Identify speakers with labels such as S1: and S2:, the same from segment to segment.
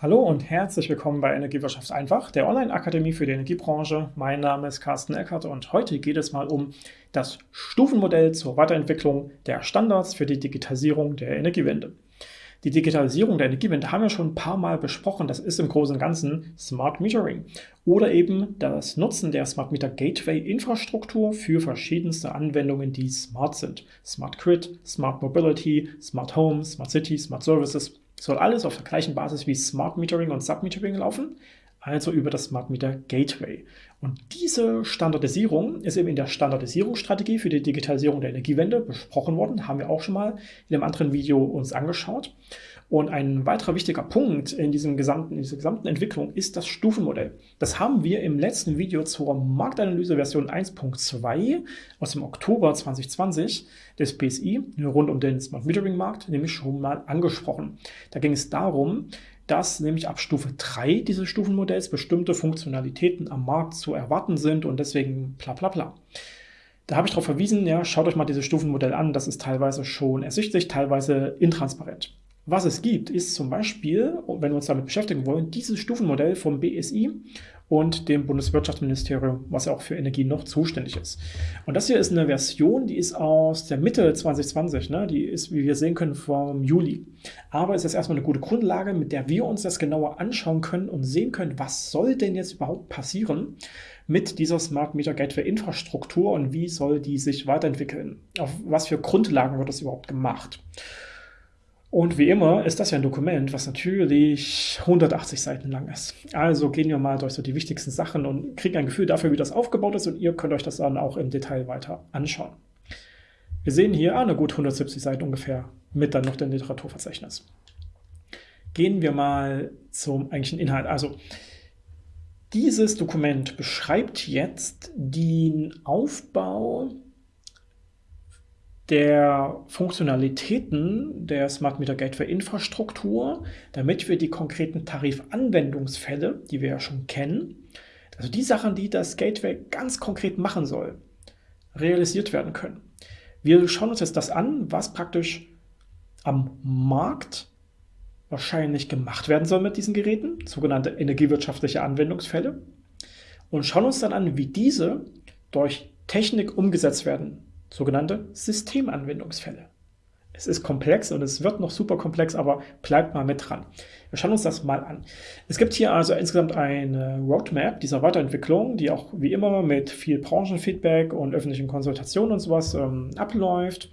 S1: Hallo und herzlich willkommen bei Energiewirtschaft einfach, der Online-Akademie für die Energiebranche. Mein Name ist Carsten Eckert und heute geht es mal um das Stufenmodell zur Weiterentwicklung der Standards für die Digitalisierung der Energiewende. Die Digitalisierung der Energiewende haben wir schon ein paar Mal besprochen. Das ist im Großen und Ganzen Smart Metering oder eben das Nutzen der Smart Meter Gateway Infrastruktur für verschiedenste Anwendungen, die smart sind. Smart Grid, Smart Mobility, Smart Home, Smart City, Smart Services soll alles auf der gleichen Basis wie Smart Metering und Submetering laufen, also über das Smart Meter Gateway. Und diese Standardisierung ist eben in der Standardisierungsstrategie für die Digitalisierung der Energiewende besprochen worden, haben wir auch schon mal in einem anderen Video uns angeschaut. Und ein weiterer wichtiger Punkt in, diesem gesamten, in dieser gesamten Entwicklung ist das Stufenmodell. Das haben wir im letzten Video zur Marktanalyse Version 1.2 aus dem Oktober 2020 des BSI rund um den Smart Metering Markt nämlich schon mal angesprochen. Da ging es darum, dass nämlich ab Stufe 3 dieses Stufenmodells bestimmte Funktionalitäten am Markt zu erwarten sind und deswegen bla bla bla. Da habe ich darauf verwiesen, ja, schaut euch mal dieses Stufenmodell an, das ist teilweise schon ersichtlich, teilweise intransparent. Was es gibt, ist zum Beispiel, wenn wir uns damit beschäftigen wollen, dieses Stufenmodell vom BSI und dem Bundeswirtschaftsministerium, was ja auch für Energie noch zuständig ist. Und das hier ist eine Version, die ist aus der Mitte 2020, ne? die ist, wie wir sehen können, vom Juli. Aber es ist erstmal eine gute Grundlage, mit der wir uns das genauer anschauen können und sehen können, was soll denn jetzt überhaupt passieren mit dieser Smart Meter Gateway Infrastruktur und wie soll die sich weiterentwickeln? Auf was für Grundlagen wird das überhaupt gemacht? Und wie immer ist das ja ein Dokument, was natürlich 180 Seiten lang ist. Also gehen wir mal durch so die wichtigsten Sachen und kriegen ein Gefühl dafür, wie das aufgebaut ist und ihr könnt euch das dann auch im Detail weiter anschauen. Wir sehen hier eine gut 170 Seiten ungefähr mit dann noch dem Literaturverzeichnis. Gehen wir mal zum eigentlichen Inhalt. Also dieses Dokument beschreibt jetzt den Aufbau der Funktionalitäten der Smart Meter Gateway Infrastruktur, damit wir die konkreten Tarifanwendungsfälle, die wir ja schon kennen, also die Sachen, die das Gateway ganz konkret machen soll, realisiert werden können. Wir schauen uns jetzt das an, was praktisch am Markt wahrscheinlich gemacht werden soll mit diesen Geräten, sogenannte energiewirtschaftliche Anwendungsfälle, und schauen uns dann an, wie diese durch Technik umgesetzt werden sogenannte Systemanwendungsfälle. Es ist komplex und es wird noch super komplex, aber bleibt mal mit dran. Wir schauen uns das mal an. Es gibt hier also insgesamt eine Roadmap dieser Weiterentwicklung, die auch wie immer mit viel Branchenfeedback und öffentlichen Konsultationen und sowas ähm, abläuft.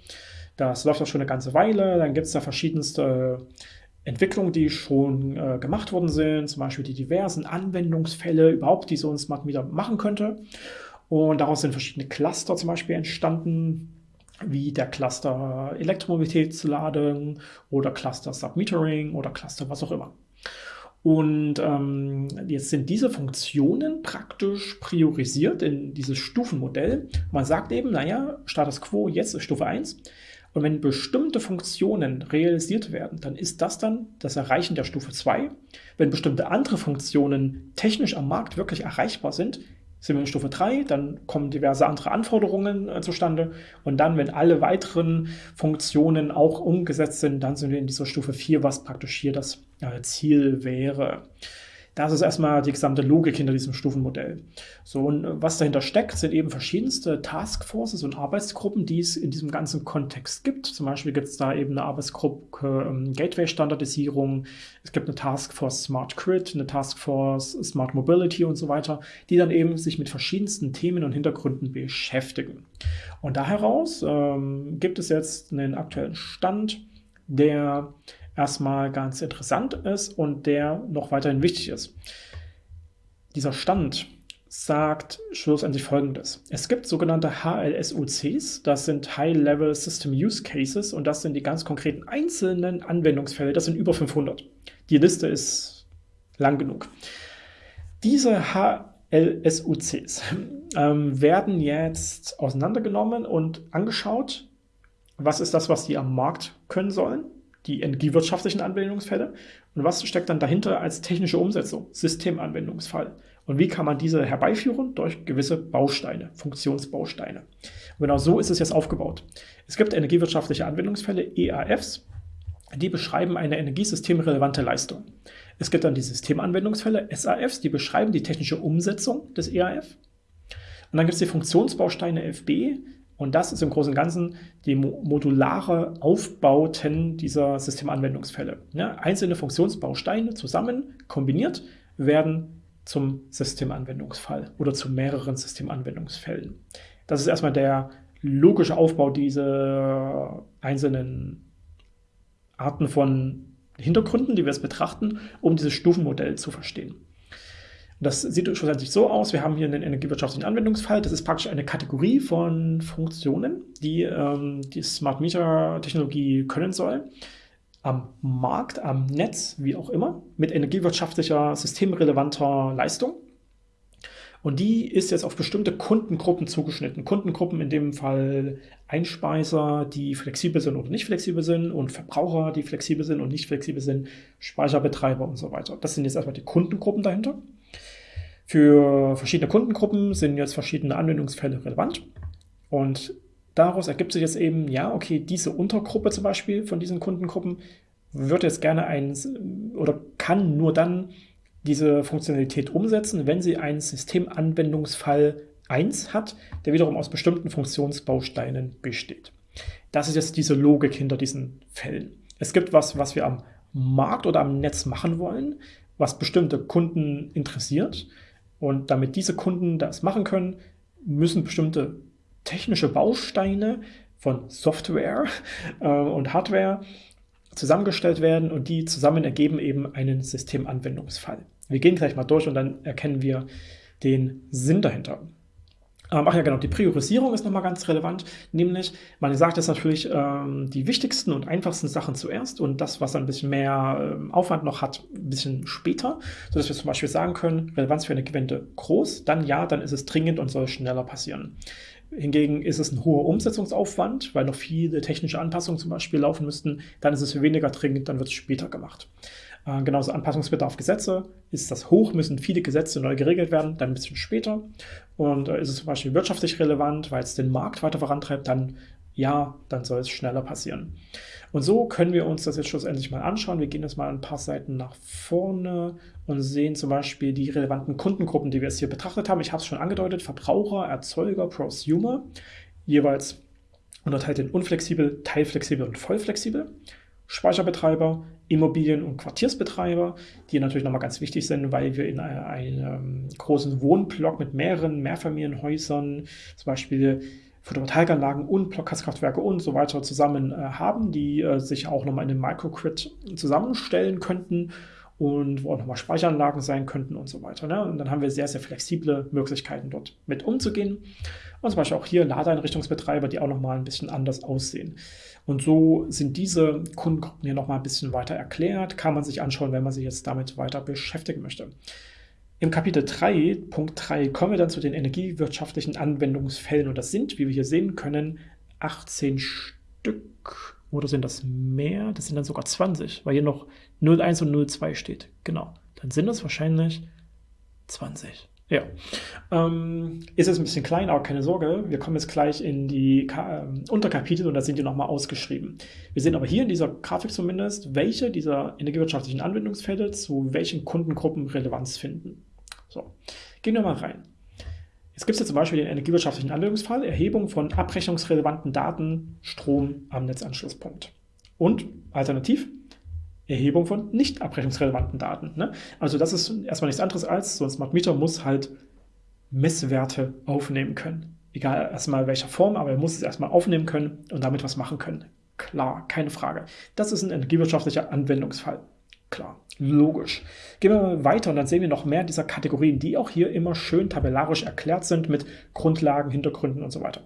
S1: Das läuft auch schon eine ganze Weile. Dann gibt es da verschiedenste Entwicklungen, die schon äh, gemacht worden sind, zum Beispiel die diversen Anwendungsfälle überhaupt, die so ein Smart Meter machen könnte. Und daraus sind verschiedene Cluster zum Beispiel entstanden, wie der Cluster Elektromobilitätsladung oder Cluster Submetering oder Cluster was auch immer. Und ähm, jetzt sind diese Funktionen praktisch priorisiert in dieses Stufenmodell. Man sagt eben, naja, Status Quo jetzt ist Stufe 1. Und wenn bestimmte Funktionen realisiert werden, dann ist das dann das Erreichen der Stufe 2. Wenn bestimmte andere Funktionen technisch am Markt wirklich erreichbar sind, sind wir in Stufe 3, dann kommen diverse andere Anforderungen äh, zustande und dann, wenn alle weiteren Funktionen auch umgesetzt sind, dann sind wir in dieser Stufe 4, was praktisch hier das äh, Ziel wäre. Das ist erstmal die gesamte Logik hinter diesem Stufenmodell. So, und was dahinter steckt, sind eben verschiedenste Taskforces und Arbeitsgruppen, die es in diesem ganzen Kontext gibt. Zum Beispiel gibt es da eben eine Arbeitsgruppe ähm, Gateway-Standardisierung, es gibt eine Taskforce Smart Grid, eine Taskforce Smart Mobility und so weiter, die dann eben sich mit verschiedensten Themen und Hintergründen beschäftigen. Und da heraus ähm, gibt es jetzt einen aktuellen Stand, der erstmal ganz interessant ist und der noch weiterhin wichtig ist. Dieser Stand sagt schlussendlich folgendes. Es gibt sogenannte HLSUCs, das sind High-Level System Use Cases und das sind die ganz konkreten einzelnen Anwendungsfälle, das sind über 500. Die Liste ist lang genug. Diese HLSUCs ähm, werden jetzt auseinandergenommen und angeschaut, was ist das, was die am Markt können sollen die energiewirtschaftlichen Anwendungsfälle. Und was steckt dann dahinter als technische Umsetzung? Systemanwendungsfall. Und wie kann man diese herbeiführen? Durch gewisse Bausteine, Funktionsbausteine. Und genau so ist es jetzt aufgebaut. Es gibt energiewirtschaftliche Anwendungsfälle, EAFs, die beschreiben eine energiesystemrelevante Leistung. Es gibt dann die Systemanwendungsfälle, SAFs, die beschreiben die technische Umsetzung des EAF. Und dann gibt es die Funktionsbausteine FB, und das ist im Großen und Ganzen die modulare Aufbauten dieser Systemanwendungsfälle. Ja, einzelne Funktionsbausteine zusammen kombiniert werden zum Systemanwendungsfall oder zu mehreren Systemanwendungsfällen. Das ist erstmal der logische Aufbau dieser einzelnen Arten von Hintergründen, die wir jetzt betrachten, um dieses Stufenmodell zu verstehen. Das sieht schlussendlich so aus, wir haben hier einen energiewirtschaftlichen Anwendungsfall. Das ist praktisch eine Kategorie von Funktionen, die ähm, die Smart Meter Technologie können soll. Am Markt, am Netz, wie auch immer, mit energiewirtschaftlicher, systemrelevanter Leistung. Und die ist jetzt auf bestimmte Kundengruppen zugeschnitten. Kundengruppen in dem Fall Einspeiser, die flexibel sind oder nicht flexibel sind und Verbraucher, die flexibel sind und nicht flexibel sind, Speicherbetreiber und so weiter. Das sind jetzt erstmal die Kundengruppen dahinter. Für verschiedene Kundengruppen sind jetzt verschiedene Anwendungsfälle relevant und daraus ergibt sich jetzt eben, ja, okay, diese Untergruppe zum Beispiel von diesen Kundengruppen wird jetzt gerne ein oder kann nur dann diese Funktionalität umsetzen, wenn sie einen Systemanwendungsfall 1 hat, der wiederum aus bestimmten Funktionsbausteinen besteht. Das ist jetzt diese Logik hinter diesen Fällen. Es gibt was, was wir am Markt oder am Netz machen wollen, was bestimmte Kunden interessiert. Und damit diese Kunden das machen können, müssen bestimmte technische Bausteine von Software äh, und Hardware zusammengestellt werden und die zusammen ergeben eben einen Systemanwendungsfall. Wir gehen gleich mal durch und dann erkennen wir den Sinn dahinter. Ähm, ach ja, genau, die Priorisierung ist nochmal ganz relevant, nämlich man sagt jetzt natürlich ähm, die wichtigsten und einfachsten Sachen zuerst und das, was ein bisschen mehr ähm, Aufwand noch hat, ein bisschen später, sodass wir zum Beispiel sagen können, Relevanz für eine Gewende groß, dann ja, dann ist es dringend und soll schneller passieren. Hingegen ist es ein hoher Umsetzungsaufwand, weil noch viele technische Anpassungen zum Beispiel laufen müssten, dann ist es weniger dringend, dann wird es später gemacht. Äh, genauso Anpassungsbedarf Gesetze. Ist das hoch, müssen viele Gesetze neu geregelt werden, dann ein bisschen später. Und äh, ist es zum Beispiel wirtschaftlich relevant, weil es den Markt weiter vorantreibt, dann ja, dann soll es schneller passieren. Und so können wir uns das jetzt schlussendlich mal anschauen. Wir gehen jetzt mal ein paar Seiten nach vorne und sehen zum Beispiel die relevanten Kundengruppen, die wir jetzt hier betrachtet haben. Ich habe es schon angedeutet, Verbraucher, Erzeuger, Prosumer, jeweils unterteilt in unflexibel, teilflexibel und vollflexibel. Speicherbetreiber, Immobilien- und Quartiersbetreiber, die natürlich nochmal ganz wichtig sind, weil wir in einem großen Wohnblock mit mehreren Mehrfamilienhäusern, zum Beispiel Photovoltaikanlagen und Blockgaskraftwerke und so weiter zusammen äh, haben, die äh, sich auch nochmal in einem Microgrid zusammenstellen könnten und wo auch nochmal Speicheranlagen sein könnten und so weiter. Ne? Und dann haben wir sehr, sehr flexible Möglichkeiten dort mit umzugehen. Und zum Beispiel auch hier Ladeeinrichtungsbetreiber, die auch nochmal ein bisschen anders aussehen. Und so sind diese Kundengruppen hier nochmal ein bisschen weiter erklärt. Kann man sich anschauen, wenn man sich jetzt damit weiter beschäftigen möchte. Im Kapitel 3, Punkt 3, kommen wir dann zu den energiewirtschaftlichen Anwendungsfällen. Und das sind, wie wir hier sehen können, 18 Stück. Oder sind das mehr? Das sind dann sogar 20, weil hier noch 01 und 02 steht. Genau. Dann sind das wahrscheinlich 20. Ja, ähm, ist jetzt ein bisschen klein, aber keine Sorge, wir kommen jetzt gleich in die Ka ähm, Unterkapitel und da sind die nochmal ausgeschrieben. Wir sehen aber hier in dieser Grafik zumindest, welche dieser energiewirtschaftlichen Anwendungsfälle zu welchen Kundengruppen Relevanz finden. So, gehen wir mal rein. Jetzt gibt es ja zum Beispiel den energiewirtschaftlichen Anwendungsfall, Erhebung von abrechnungsrelevanten Daten, Strom am Netzanschlusspunkt. Und alternativ Erhebung von nicht abrechnungsrelevanten Daten. Ne? Also das ist erstmal nichts anderes als, so ein Smart Meter muss halt Messwerte aufnehmen können. Egal erstmal welcher Form, aber er muss es erstmal aufnehmen können und damit was machen können. Klar, keine Frage. Das ist ein energiewirtschaftlicher Anwendungsfall. Klar, logisch. Gehen wir mal weiter und dann sehen wir noch mehr dieser Kategorien, die auch hier immer schön tabellarisch erklärt sind mit Grundlagen, Hintergründen und so weiter.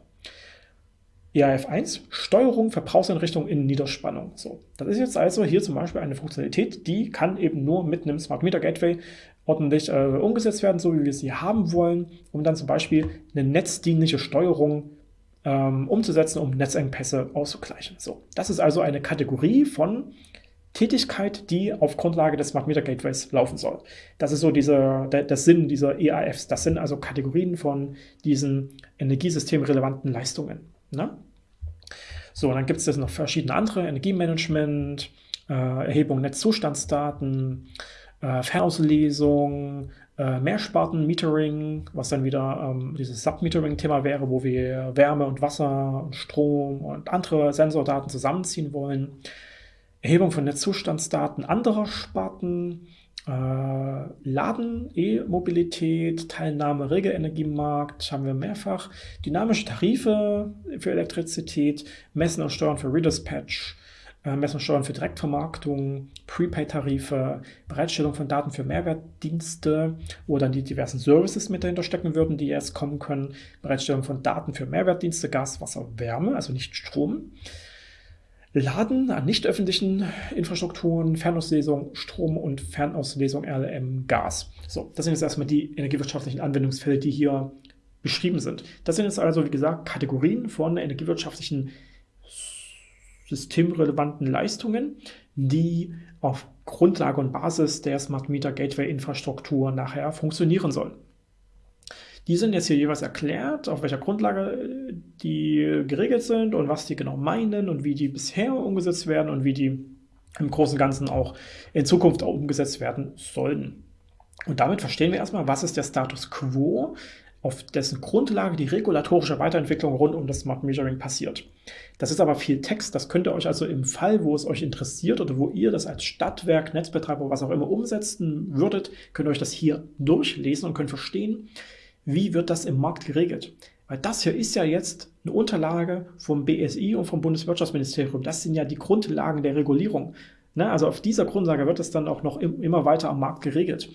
S1: ERF1, Steuerung Verbrauchseinrichtungen in Niederspannung. So, das ist jetzt also hier zum Beispiel eine Funktionalität, die kann eben nur mit einem Smart Meter Gateway ordentlich äh, umgesetzt werden, so wie wir sie haben wollen, um dann zum Beispiel eine netzdienliche Steuerung ähm, umzusetzen, um Netzengpässe auszugleichen. So, das ist also eine Kategorie von Tätigkeit, die auf Grundlage des Smart Meter Gateways laufen soll. Das ist so dieser, der, der Sinn dieser EAFs. Das sind also Kategorien von diesen energiesystemrelevanten Leistungen. Ne? So, dann gibt es jetzt noch verschiedene andere, Energiemanagement, äh, Erhebung Netzzustandsdaten, äh, Fernauslesung, äh, Mehrsparten-Metering, was dann wieder ähm, dieses Submetering-Thema wäre, wo wir Wärme und Wasser und Strom und andere Sensordaten zusammenziehen wollen. Erhebung von Netzzustandsdaten anderer Sparten, Laden, E-Mobilität, Teilnahme, Regelenergiemarkt haben wir mehrfach, dynamische Tarife für Elektrizität, Messen und Steuern für Redispatch, äh, Messen und Steuern für Direktvermarktung, Prepaid-Tarife, Bereitstellung von Daten für Mehrwertdienste, wo dann die diversen Services mit dahinter stecken würden, die jetzt kommen können, Bereitstellung von Daten für Mehrwertdienste, Gas, Wasser, Wärme, also nicht Strom, Laden an nicht öffentlichen Infrastrukturen, Fernauslesung, Strom und Fernauslesung RLM Gas. So, das sind jetzt erstmal die energiewirtschaftlichen Anwendungsfälle, die hier beschrieben sind. Das sind jetzt also, wie gesagt, Kategorien von energiewirtschaftlichen systemrelevanten Leistungen, die auf Grundlage und Basis der Smart Meter Gateway Infrastruktur nachher funktionieren sollen. Die sind jetzt hier jeweils erklärt, auf welcher Grundlage äh, die geregelt sind und was die genau meinen und wie die bisher umgesetzt werden und wie die im Großen und Ganzen auch in Zukunft auch umgesetzt werden sollen. Und damit verstehen wir erstmal, was ist der Status quo, auf dessen Grundlage die regulatorische Weiterentwicklung rund um das Smart Metering passiert. Das ist aber viel Text, das könnt ihr euch also im Fall, wo es euch interessiert oder wo ihr das als Stadtwerk, Netzbetreiber, was auch immer umsetzen würdet, könnt ihr euch das hier durchlesen und könnt verstehen, wie wird das im Markt geregelt? Weil das hier ist ja jetzt eine Unterlage vom BSI und vom Bundeswirtschaftsministerium. Das sind ja die Grundlagen der Regulierung. Ne? Also auf dieser Grundlage wird es dann auch noch immer weiter am Markt geregelt.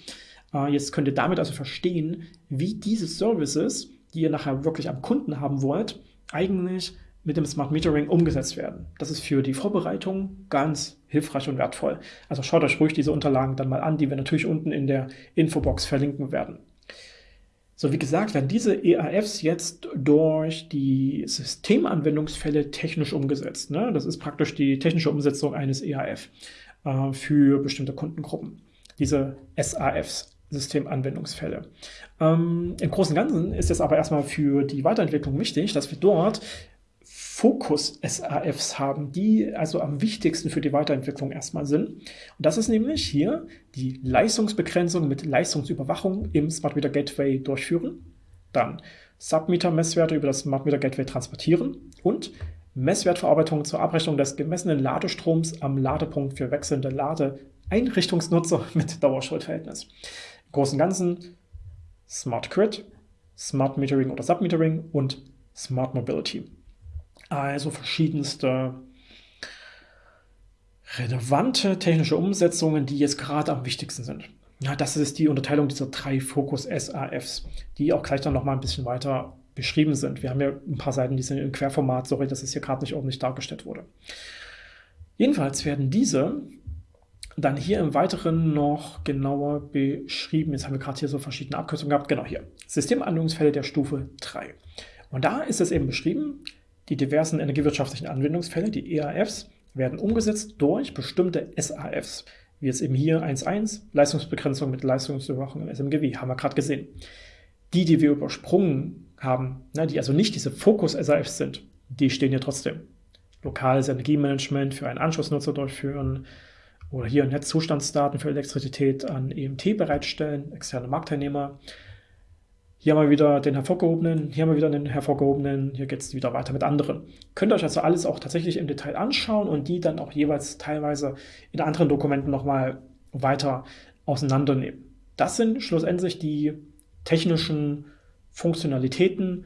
S1: Äh, jetzt könnt ihr damit also verstehen, wie diese Services, die ihr nachher wirklich am Kunden haben wollt, eigentlich mit dem Smart Metering umgesetzt werden. Das ist für die Vorbereitung ganz hilfreich und wertvoll. Also schaut euch ruhig diese Unterlagen dann mal an, die wir natürlich unten in der Infobox verlinken werden. So, wie gesagt, werden diese EAFs jetzt durch die Systemanwendungsfälle technisch umgesetzt. Ne? Das ist praktisch die technische Umsetzung eines EAF äh, für bestimmte Kundengruppen. Diese SAFs, Systemanwendungsfälle. Ähm, Im Großen und Ganzen ist es aber erstmal für die Weiterentwicklung wichtig, dass wir dort Fokus-SAFs haben, die also am wichtigsten für die Weiterentwicklung erstmal sind. Und das ist nämlich hier die Leistungsbegrenzung mit Leistungsüberwachung im Smart Meter Gateway durchführen, dann Submeter-Messwerte über das Smart Meter Gateway transportieren und Messwertverarbeitung zur Abrechnung des gemessenen Ladestroms am Ladepunkt für wechselnde Ladeeinrichtungsnutzer mit Dauerschuldverhältnis. Im Großen und Ganzen Smart Grid, Smart Metering oder Submetering und Smart Mobility. Also verschiedenste relevante technische Umsetzungen, die jetzt gerade am wichtigsten sind. Ja, das ist die Unterteilung dieser drei Fokus-SAFs, die auch gleich dann nochmal ein bisschen weiter beschrieben sind. Wir haben ja ein paar Seiten, die sind im Querformat, sorry, dass es hier gerade nicht ordentlich dargestellt wurde. Jedenfalls werden diese dann hier im Weiteren noch genauer beschrieben. Jetzt haben wir gerade hier so verschiedene Abkürzungen gehabt. Genau hier. Systemanwendungsfälle der Stufe 3. Und da ist es eben beschrieben, die diversen energiewirtschaftlichen Anwendungsfälle, die EAFs, werden umgesetzt durch bestimmte SAFs, wie jetzt eben hier 1.1, Leistungsbegrenzung mit Leistungsüberwachung im SMGW, haben wir gerade gesehen. Die, die wir übersprungen haben, ne, die also nicht diese Fokus-SAFs sind, die stehen hier trotzdem. Lokales Energiemanagement für einen Anschlussnutzer durchführen oder hier Netzzustandsdaten für Elektrizität an EMT bereitstellen, externe Marktteilnehmer, hier haben wir wieder den hervorgehobenen, hier haben wir wieder den hervorgehobenen, hier geht es wieder weiter mit anderen. Könnt ihr euch also alles auch tatsächlich im Detail anschauen und die dann auch jeweils teilweise in anderen Dokumenten nochmal weiter auseinandernehmen. Das sind schlussendlich die technischen Funktionalitäten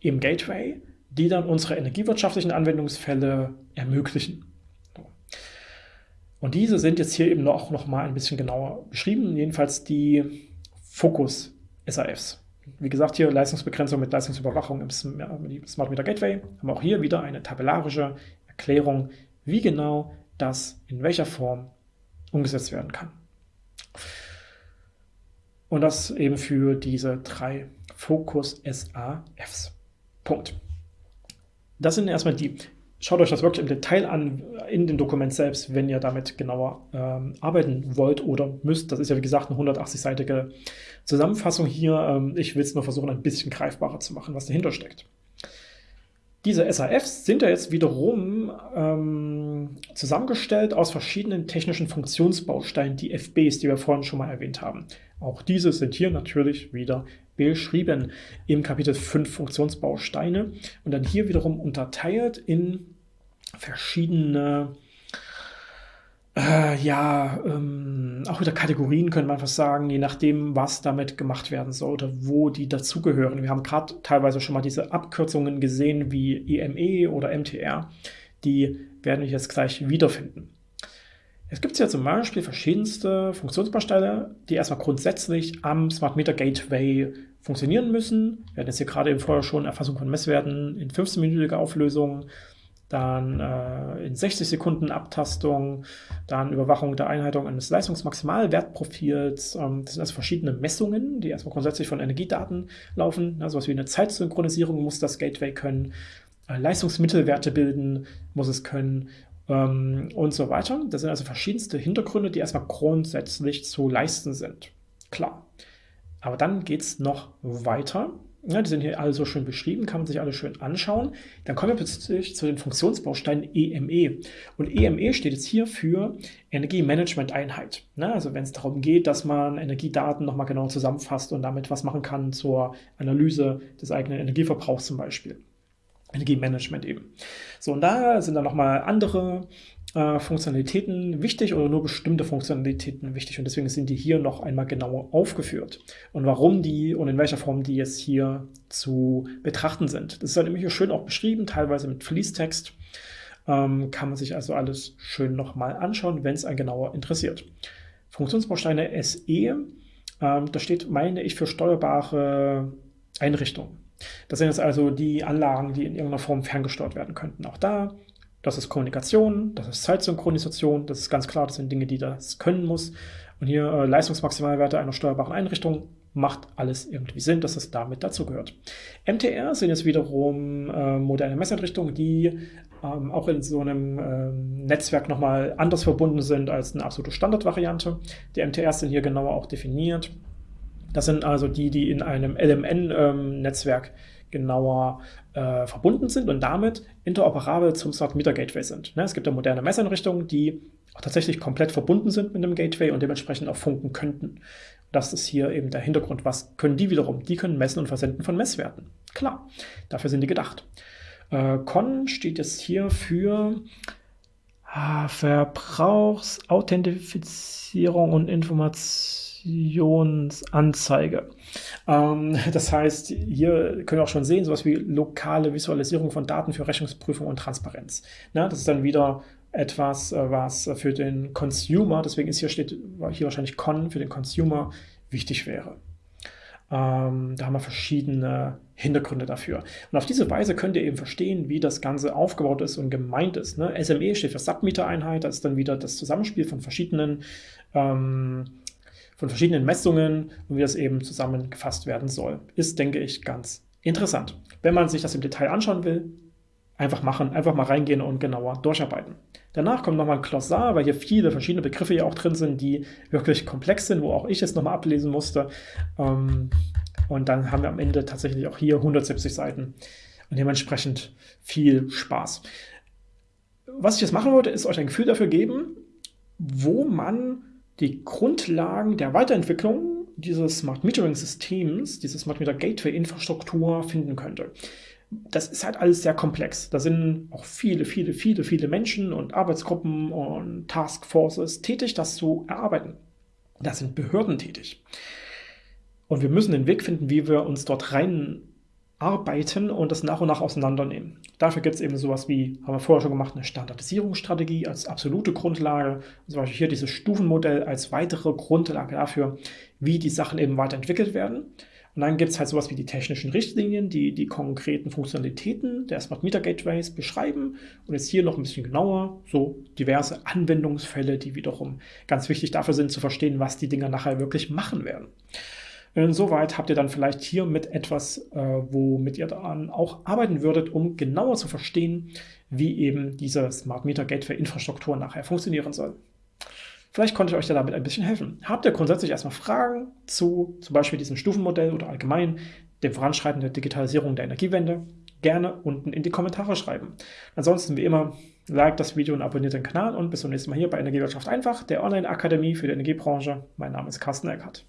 S1: im Gateway, die dann unsere energiewirtschaftlichen Anwendungsfälle ermöglichen. Und diese sind jetzt hier eben auch noch mal ein bisschen genauer beschrieben, jedenfalls die Fokus-SAFs. Wie gesagt, hier Leistungsbegrenzung mit Leistungsüberwachung im Smart Meter Gateway. Haben auch hier wieder eine tabellarische Erklärung, wie genau das in welcher Form umgesetzt werden kann. Und das eben für diese drei Fokus SAFs. Punkt. Das sind erstmal die Schaut euch das wirklich im Detail an in dem Dokument selbst, wenn ihr damit genauer ähm, arbeiten wollt oder müsst. Das ist ja wie gesagt eine 180-seitige Zusammenfassung hier. Ähm, ich will es nur versuchen, ein bisschen greifbarer zu machen, was dahinter steckt. Diese SAFs sind ja jetzt wiederum ähm, zusammengestellt aus verschiedenen technischen Funktionsbausteinen, die FBs, die wir vorhin schon mal erwähnt haben. Auch diese sind hier natürlich wieder beschrieben im Kapitel 5 Funktionsbausteine und dann hier wiederum unterteilt in verschiedene äh, ja, ähm, auch wieder Kategorien können man fast sagen, je nachdem, was damit gemacht werden soll oder wo die dazugehören. Wir haben gerade teilweise schon mal diese Abkürzungen gesehen wie EME e oder MTR. Die werden wir jetzt gleich wiederfinden. Es gibt ja zum Beispiel verschiedenste Funktionsbausteine, die erstmal grundsätzlich am Smart Meter Gateway funktionieren müssen. Wir hatten jetzt hier gerade eben vorher schon Erfassung von Messwerten in 15-minütiger Auflösung, dann äh, in 60 Sekunden Abtastung, dann Überwachung der Einhaltung eines Leistungsmaximalwertprofils. Ähm, das sind also verschiedene Messungen, die erstmal grundsätzlich von Energiedaten laufen. Ja, sowas wie eine Zeitsynchronisierung muss das Gateway können, äh, Leistungsmittelwerte bilden muss es können ähm, und so weiter. Das sind also verschiedenste Hintergründe, die erstmal grundsätzlich zu leisten sind. Klar. Aber dann geht es noch weiter. Ja, die sind hier alle so schön beschrieben, kann man sich alle schön anschauen. Dann kommen wir plötzlich zu den Funktionsbausteinen EME. E. Und EME steht jetzt hier für Energiemanagement-Einheit. Ne, also wenn es darum geht, dass man Energiedaten nochmal genau zusammenfasst und damit was machen kann zur Analyse des eigenen Energieverbrauchs zum Beispiel. Energiemanagement eben. So, und da sind dann nochmal andere äh, Funktionalitäten wichtig oder nur bestimmte Funktionalitäten wichtig und deswegen sind die hier noch einmal genauer aufgeführt. Und warum die und in welcher Form die jetzt hier zu betrachten sind. Das ist halt immer hier schön auch beschrieben, teilweise mit Fließtext. Ähm, kann man sich also alles schön nochmal anschauen, wenn es einen genauer interessiert. Funktionsbausteine SE, ähm, da steht, meine ich, für steuerbare Einrichtungen. Das sind jetzt also die Anlagen, die in irgendeiner Form ferngesteuert werden könnten. Auch da das ist Kommunikation, das ist Zeitsynchronisation, das ist ganz klar, das sind Dinge, die das können muss. Und hier äh, Leistungsmaximalwerte einer steuerbaren Einrichtung macht alles irgendwie Sinn, dass es damit dazugehört. MTR sind jetzt wiederum äh, moderne Messeinrichtungen, die ähm, auch in so einem ähm, Netzwerk nochmal anders verbunden sind als eine absolute Standardvariante. Die MTRs sind hier genauer auch definiert. Das sind also die, die in einem LMN-Netzwerk ähm, genauer äh, verbunden sind und damit interoperabel zum Smart Meter Gateway sind. Ne? Es gibt ja moderne Messeinrichtungen, die auch tatsächlich komplett verbunden sind mit einem Gateway und dementsprechend auch funken könnten. Das ist hier eben der Hintergrund. Was können die wiederum? Die können messen und versenden von Messwerten. Klar, dafür sind die gedacht. Äh, Con steht jetzt hier für ah, Verbrauchsauthentifizierung und Informationsanzeige. Ähm, das heißt, hier können wir auch schon sehen, sowas wie lokale Visualisierung von Daten für Rechnungsprüfung und Transparenz. Na, das ist dann wieder etwas, äh, was für den Consumer, deswegen ist hier steht hier wahrscheinlich Con für den Consumer wichtig wäre. Ähm, da haben wir verschiedene Hintergründe dafür. Und auf diese Weise könnt ihr eben verstehen, wie das Ganze aufgebaut ist und gemeint ist. Ne? SME steht für Submeter-Einheit, das ist dann wieder das Zusammenspiel von verschiedenen ähm, von verschiedenen Messungen und wie das eben zusammengefasst werden soll. Ist, denke ich, ganz interessant. Wenn man sich das im Detail anschauen will, einfach machen, einfach mal reingehen und genauer durcharbeiten. Danach kommt nochmal ein Glossar, weil hier viele verschiedene Begriffe ja auch drin sind, die wirklich komplex sind, wo auch ich es nochmal ablesen musste. Ähm, und dann haben wir am Ende tatsächlich auch hier 170 Seiten und dementsprechend viel Spaß. Was ich jetzt machen wollte, ist euch ein Gefühl dafür geben, wo man die Grundlagen der Weiterentwicklung dieses Smart Metering Systems, dieses Smart Meter Gateway Infrastruktur finden könnte. Das ist halt alles sehr komplex. Da sind auch viele, viele, viele, viele Menschen und Arbeitsgruppen und Taskforces tätig, das zu erarbeiten. Da sind Behörden tätig. Und wir müssen den Weg finden, wie wir uns dort rein arbeiten und das nach und nach auseinandernehmen. Dafür gibt es eben sowas wie, haben wir vorher schon gemacht, eine Standardisierungsstrategie als absolute Grundlage. Zum Beispiel hier dieses Stufenmodell als weitere Grundlage dafür, wie die Sachen eben weiterentwickelt werden. Und dann gibt es halt sowas wie die technischen Richtlinien, die die konkreten Funktionalitäten der Smart Meter Gateways beschreiben. Und jetzt hier noch ein bisschen genauer, so diverse Anwendungsfälle, die wiederum ganz wichtig dafür sind, zu verstehen, was die Dinger nachher wirklich machen werden. Insoweit habt ihr dann vielleicht hier mit etwas, äh, womit ihr dann auch arbeiten würdet, um genauer zu verstehen, wie eben diese Smart Meter Gateway Infrastruktur nachher funktionieren soll. Vielleicht konnte ich euch da damit ein bisschen helfen. Habt ihr grundsätzlich erstmal Fragen zu zum Beispiel diesem Stufenmodell oder allgemein dem Voranschreiten der Digitalisierung der Energiewende? gerne unten in die Kommentare schreiben. Ansonsten wie immer, like das Video und abonniert den Kanal und bis zum nächsten Mal hier bei Energiewirtschaft einfach, der Online-Akademie für die Energiebranche. Mein Name ist Carsten Eckhardt.